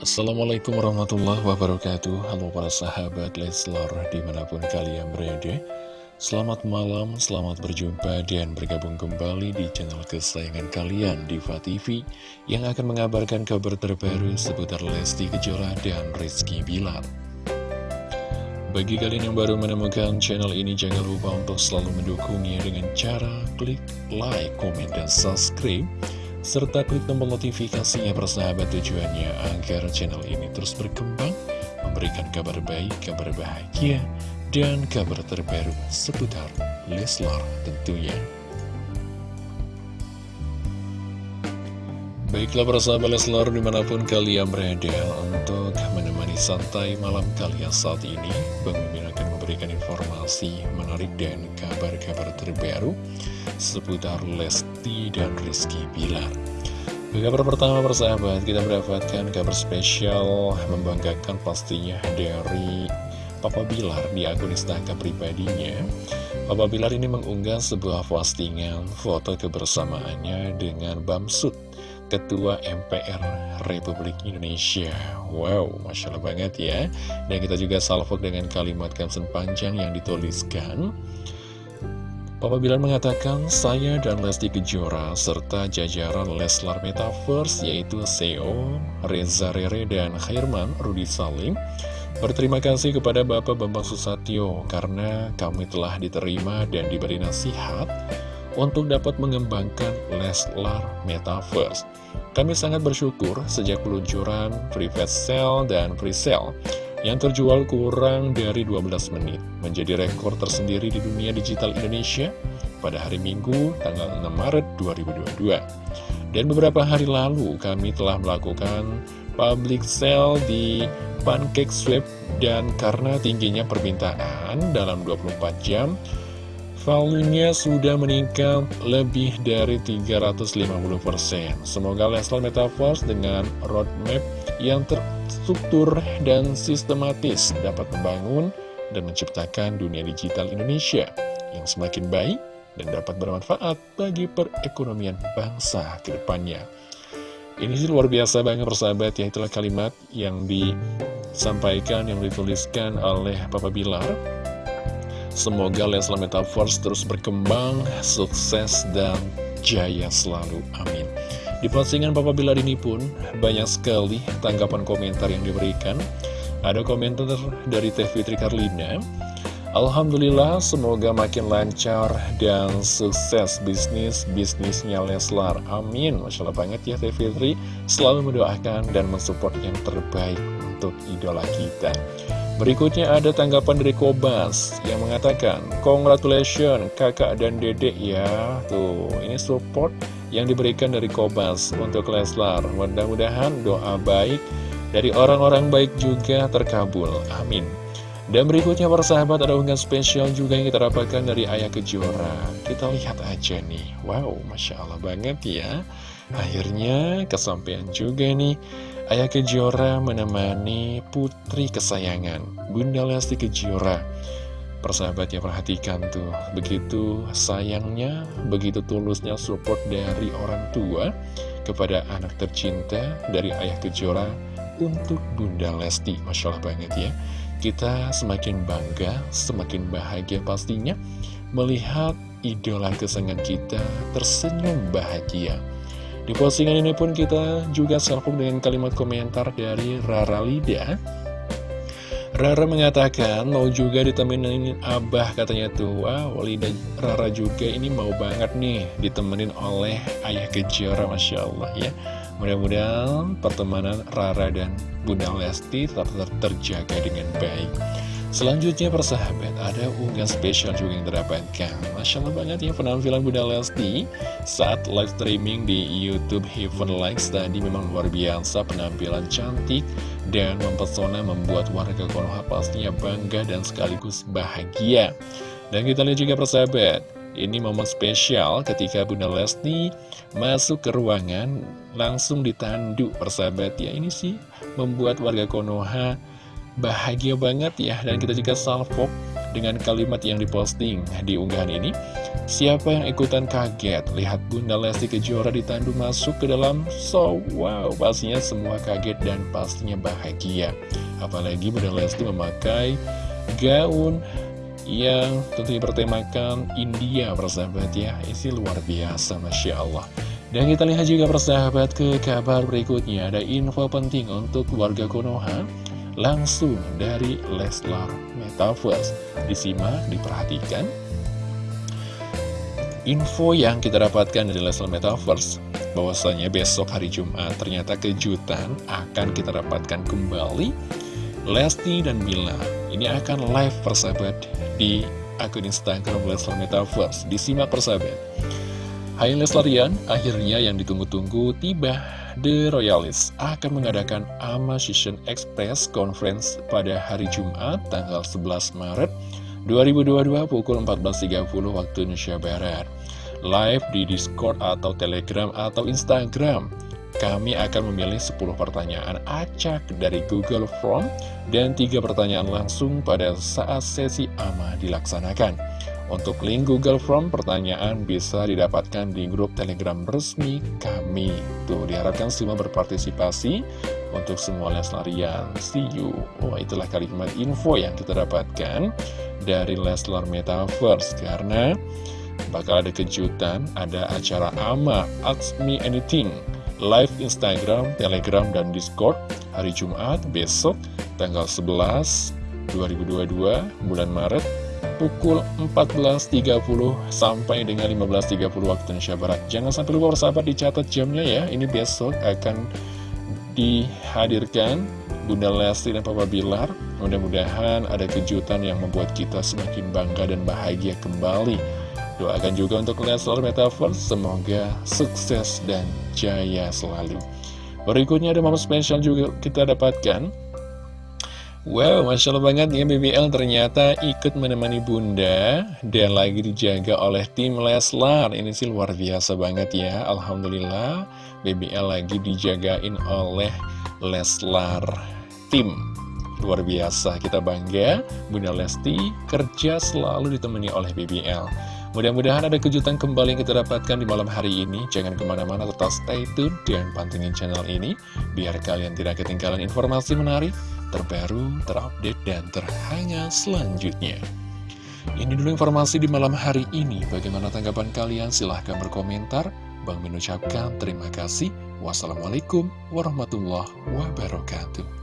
Assalamualaikum warahmatullahi wabarakatuh. Halo para sahabat Leslar di mana pun kalian berada. Selamat malam, selamat berjumpa dan bergabung kembali di channel kesayangan kalian Diva TV Yang akan mengabarkan kabar terbaru seputar Lesti Kejora dan Rizky Bilar. Bagi kalian yang baru menemukan channel ini jangan lupa untuk selalu mendukungnya dengan cara klik like, komen, dan subscribe serta klik tombol notifikasinya persahabat tujuannya agar channel ini terus berkembang, memberikan kabar baik, kabar bahagia, dan kabar terbaru seputar Leslar tentunya. Baiklah persahabat Leslar di mana pun kalian berada untuk menemani santai malam kalian saat ini Bang akan memberikan informasi menarik dan kabar-kabar terbaru seputar Lesti dan Rizky Bilar. Kabar pertama persahabat kita mendapatkan kabar spesial membanggakan pastinya dari Papa Bilar di akun Instagram pribadinya. Papa Bilar ini mengunggah sebuah postingan foto kebersamaannya dengan Bamsud Ketua MPR Republik Indonesia. Wow, Masya Allah banget ya. Dan kita juga salvo dengan kalimat caption panjang yang dituliskan. Papa Bilar mengatakan, saya dan Lesti Kejora serta jajaran Leslar Metaverse yaitu CEO, Reza Rere, dan Khairman Rudi Salim Berterima kasih kepada Bapak Bambang Susatyo karena kami telah diterima dan diberi nasihat untuk dapat mengembangkan Leslar Metaverse. Kami sangat bersyukur sejak peluncuran private sale dan pre-sale yang terjual kurang dari 12 menit, menjadi rekor tersendiri di dunia digital Indonesia pada hari Minggu tanggal 6 Maret 2022. Dan beberapa hari lalu kami telah melakukan public sale di Pancake Swap dan karena tingginya permintaan dalam 24 jam, Value-nya sudah meningkat lebih dari 350%. Semoga Leslar Metaverse dengan roadmap yang terstruktur dan sistematis dapat membangun dan menciptakan dunia digital Indonesia yang semakin baik dan dapat bermanfaat bagi perekonomian bangsa ke depannya. Ini sih luar biasa banget persahabat ya, itulah kalimat yang disampaikan, yang dituliskan oleh Papa Bilar Semoga Leslar Metaverse terus berkembang, sukses, dan jaya selalu. Amin. Di postingan Papa Bilar ini pun banyak sekali tanggapan komentar yang diberikan. Ada komentar dari Teh Fitri Karlina. Alhamdulillah semoga makin lancar dan sukses bisnis-bisnisnya Leslar. Amin. Masya Allah banget ya Teh Fitri. Selalu mendoakan dan mensupport yang terbaik untuk idola kita. Berikutnya ada tanggapan dari Kobas yang mengatakan, Congratulations kakak dan dedek ya. Tuh, ini support yang diberikan dari Kobas untuk Leslar. Mudah-mudahan doa baik dari orang-orang baik juga terkabul. Amin. Dan berikutnya persahabat ada unggahan spesial juga yang kita dapatkan dari Ayah Kejora. Kita lihat aja nih. Wow, Masya Allah banget ya. Akhirnya kesampaian juga nih Ayah Kejora menemani putri kesayangan Bunda Lesti Kejora. Persahabat ya perhatikan tuh Begitu sayangnya Begitu tulusnya support dari orang tua Kepada anak tercinta Dari Ayah Kejora Untuk Bunda Lesti Masya Allah banget ya. Kita semakin bangga Semakin bahagia pastinya Melihat idola kesayangan kita Tersenyum bahagia di postingan ini pun kita juga salpuk dengan kalimat komentar dari Rara Lida. Rara mengatakan mau juga ditemenin Abah katanya tuh. Wow Lida Rara juga ini mau banget nih ditemenin oleh Ayah Kejora Masya Allah ya. Mudah-mudahan pertemanan Rara dan Bunda Lesti tetap terjaga dengan baik Selanjutnya persahabat ada unggahan spesial juga yang terdapatkan Masya Allah banget ya penampilan Bunda Lesti Saat live streaming di Youtube Heaven Likes tadi memang luar biasa Penampilan cantik dan mempesona membuat warga Konoha pastinya bangga dan sekaligus bahagia. Dan kita lihat juga persahabat Ini momen spesial ketika Bunda Lesti masuk ke ruangan langsung ditandu persahabat. Ya Ini sih membuat warga Konoha bahagia banget ya Dan kita juga salvo dengan kalimat yang diposting di unggahan ini. Siapa yang ikutan kaget? Lihat Bunda Lesti Kejora ditandu masuk ke dalam so wow, pastinya semua kaget dan pastinya bahagia. Apalagi Bunda Lesti memakai gaun yang tentunya bertemakan India persahabat ya isi luar biasa Masya Allah dan kita lihat juga persahabat ke kabar berikutnya Ada info penting untuk warga Konoha Langsung dari Leslar Metaverse. Disimak, diperhatikan. Info yang kita dapatkan dari Leslar Metaverse bahwasanya besok hari Jumat ternyata kejutan akan kita dapatkan kembali. Lesti dan Bila Ini akan live persahabat di akun Instagram Leslar Metaverse. Disimak persahabat. Hai Leslarian, akhirnya yang ditunggu-tunggu tiba The Royalist akan mengadakan AMA Season Express Conference pada hari Jumat tanggal 11 Maret 2022 pukul 14.30 waktu Indonesia Barat. Live di Discord atau Telegram atau Instagram. Kami akan memilih 10 pertanyaan acak dari Google Form dan 3 pertanyaan langsung pada saat sesi AMA dilaksanakan untuk link Google Form pertanyaan bisa didapatkan di grup telegram resmi kami. Tuh diharapkan semua berpartisipasi untuk semua Leslarian See you. Wah itulah kalimat info yang kita dapatkan dari Leslar Metaverse Karena bakal ada kejutan, ada acara AMA Ask Me Anything Live Instagram, Telegram, dan Discord hari Jumat besok tanggal 11 2022 bulan Maret pukul 14.30 sampai dengan 15.30 waktu Indonesia Barat. Jangan sampai lupa bersahabat dicatat jamnya ya. Ini besok akan dihadirkan Bunda Lesti dan Papa Bilar. Mudah-mudahan ada kejutan yang membuat kita semakin bangga dan bahagia kembali. Doakan juga untuk Leslar Metaverse, semoga sukses dan jaya selalu. Berikutnya ada momen spesial juga kita dapatkan Wow, Masya Allah banget ya BBL ternyata ikut menemani bunda dan lagi dijaga oleh tim Leslar. Ini sih luar biasa banget ya, Alhamdulillah BBL lagi dijagain oleh Leslar tim. Luar biasa, kita bangga Bunda Lesti kerja selalu ditemani oleh BBL Mudah-mudahan ada kejutan kembali yang kita dapatkan di malam hari ini. Jangan ke mana-mana tetap stay tune dan pantengin channel ini Biar kalian tidak ketinggalan informasi menarik terbaru, terupdate, dan terhangat selanjutnya. Ini dulu informasi di malam hari ini. Bagaimana tanggapan kalian? Silahkan berkomentar. Bang mengucapkan terima kasih. Wassalamualaikum warahmatullahi wabarakatuh.